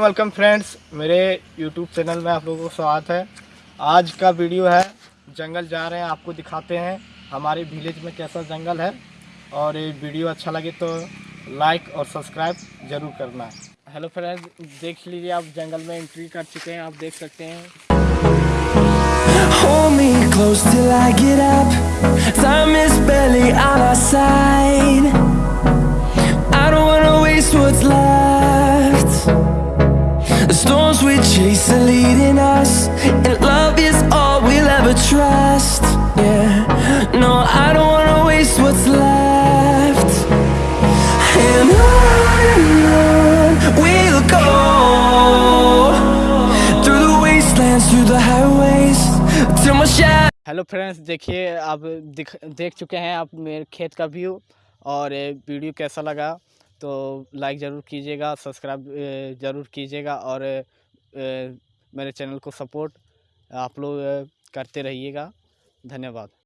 Welcome friends मेरे YouTube channel में आप लोगों को स्वागत है। आज का वीडियो है, जंगल जा रहे हैं, आपको दिखाते हैं हमारे विलेज में कैसा जंगल है। और ये वीडियो अच्छा लगे तो लाइक और सब्सक्राइब ज़रूर करना। हेलो फ्रेंड्स देख लीजिए, आप जंगल में एंट्री कर चुके हैं, आप देख सकते हैं। storms we chase are leading us, and love is all we'll ever trust. Yeah, no, I don't wanna waste what's left. And on and on we'll go through the wastelands, through the highways, till my shadow. Hello friends देखिए आप दिख देख चुके हैं आप मेरे खेत का व्यू और ये वीडियो कैसा लगा तो लाइक ज़रूर कीजिएगा, सब्सक्राइब ज़रूर कीजिएगा और मेरे चैनल को सपोर्ट आप लोग करते रहिएगा। धन्यवाद।